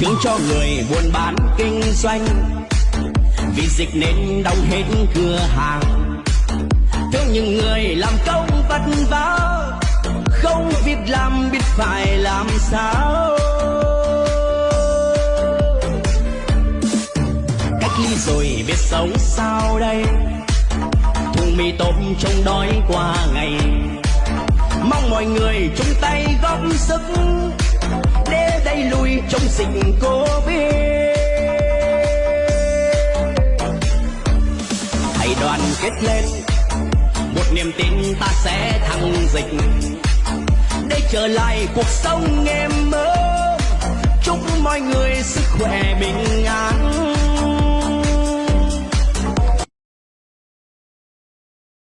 thương cho người buôn bán kinh doanh. Vì dịch nên đóng hết cửa hàng. Thương những người làm công vất vả, không việc làm, biết phải làm sao. Cách ly rồi biết sống sao đây? Thùng mì tôm trông đói qua ngày. Mong mọi người chung tay góp sức lùi dịch covid. Hãy đoàn kết lên, một niềm tin ta sẽ thắng dịch. Để trở lại cuộc sống em mơ chúc mọi người sức khỏe bình an.